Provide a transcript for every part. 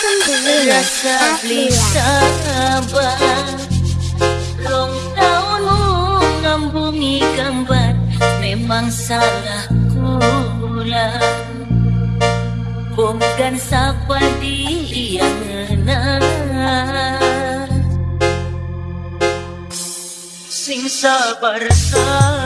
Rasa beli sabar Rong tahun ngambungi gambar Memang salah kula Bukan sapa dia ngena Sing sabar. sayang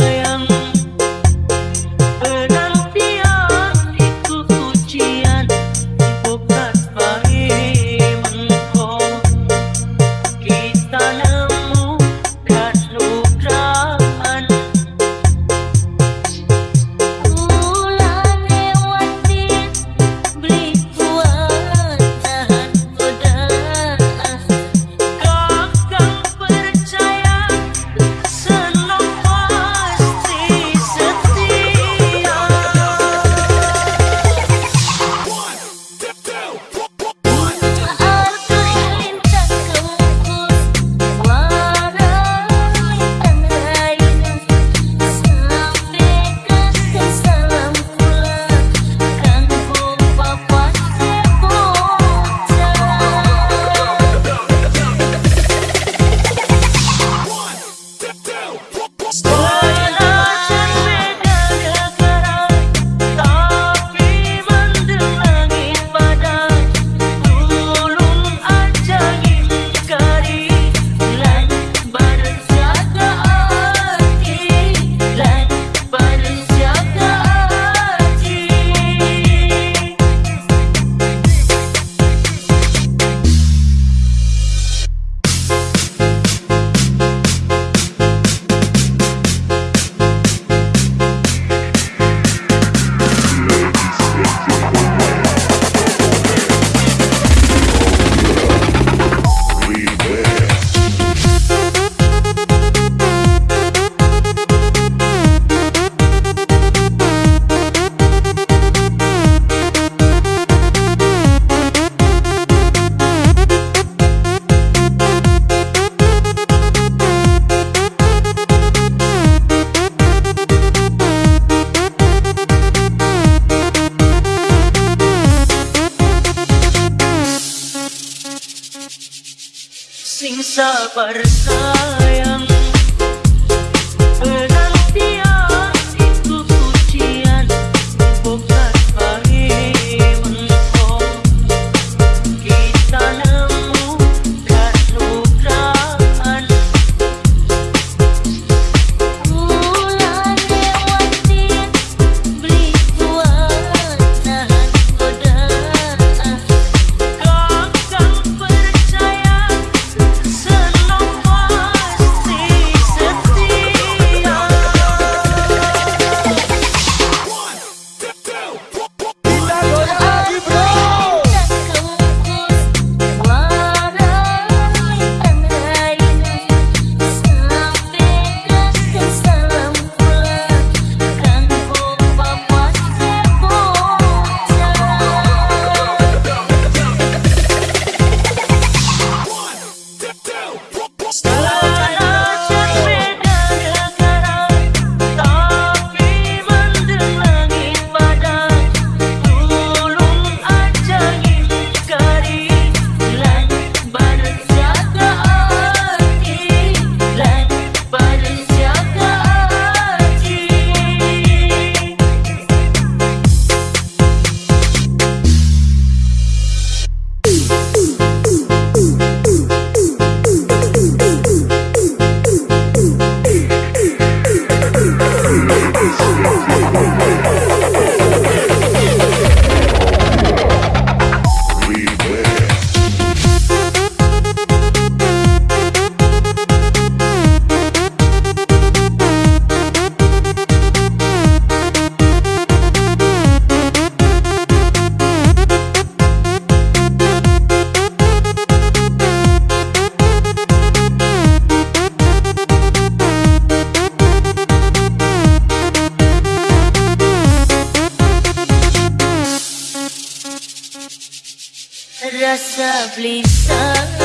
sing sabar rasa gelisah